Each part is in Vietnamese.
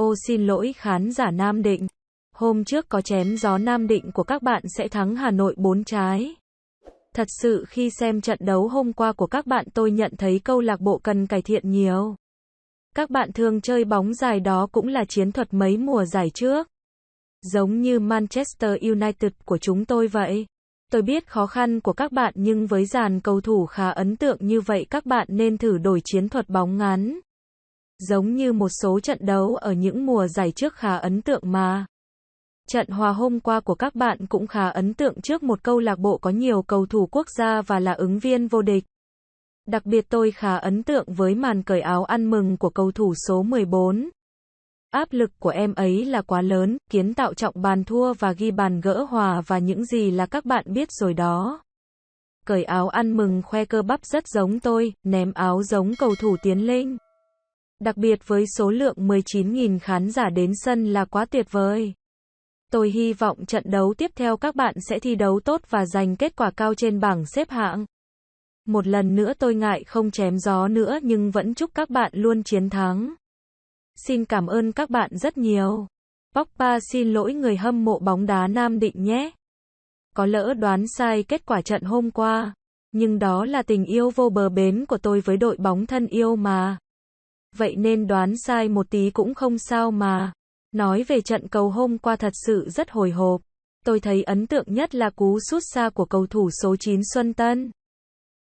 Ô, xin lỗi khán giả Nam Định. Hôm trước có chém gió Nam Định của các bạn sẽ thắng Hà Nội 4 trái. Thật sự khi xem trận đấu hôm qua của các bạn tôi nhận thấy câu lạc bộ cần cải thiện nhiều. Các bạn thường chơi bóng dài đó cũng là chiến thuật mấy mùa giải trước. Giống như Manchester United của chúng tôi vậy. Tôi biết khó khăn của các bạn nhưng với dàn cầu thủ khá ấn tượng như vậy các bạn nên thử đổi chiến thuật bóng ngắn. Giống như một số trận đấu ở những mùa giải trước khá ấn tượng mà. Trận hòa hôm qua của các bạn cũng khá ấn tượng trước một câu lạc bộ có nhiều cầu thủ quốc gia và là ứng viên vô địch. Đặc biệt tôi khá ấn tượng với màn cởi áo ăn mừng của cầu thủ số 14. Áp lực của em ấy là quá lớn, kiến tạo trọng bàn thua và ghi bàn gỡ hòa và những gì là các bạn biết rồi đó. Cởi áo ăn mừng khoe cơ bắp rất giống tôi, ném áo giống cầu thủ tiến linh. Đặc biệt với số lượng 19.000 khán giả đến sân là quá tuyệt vời. Tôi hy vọng trận đấu tiếp theo các bạn sẽ thi đấu tốt và giành kết quả cao trên bảng xếp hạng. Một lần nữa tôi ngại không chém gió nữa nhưng vẫn chúc các bạn luôn chiến thắng. Xin cảm ơn các bạn rất nhiều. Pogba xin lỗi người hâm mộ bóng đá Nam Định nhé. Có lỡ đoán sai kết quả trận hôm qua. Nhưng đó là tình yêu vô bờ bến của tôi với đội bóng thân yêu mà. Vậy nên đoán sai một tí cũng không sao mà. Nói về trận cầu hôm qua thật sự rất hồi hộp. Tôi thấy ấn tượng nhất là cú sút xa của cầu thủ số 9 Xuân Tân.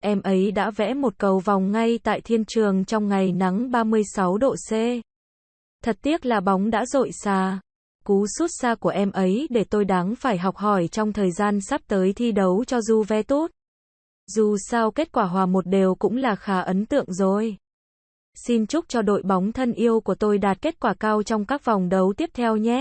Em ấy đã vẽ một cầu vòng ngay tại thiên trường trong ngày nắng 36 độ C. Thật tiếc là bóng đã dội xa. Cú sút xa của em ấy để tôi đáng phải học hỏi trong thời gian sắp tới thi đấu cho Juventus. Dù sao kết quả hòa một đều cũng là khá ấn tượng rồi. Xin chúc cho đội bóng thân yêu của tôi đạt kết quả cao trong các vòng đấu tiếp theo nhé.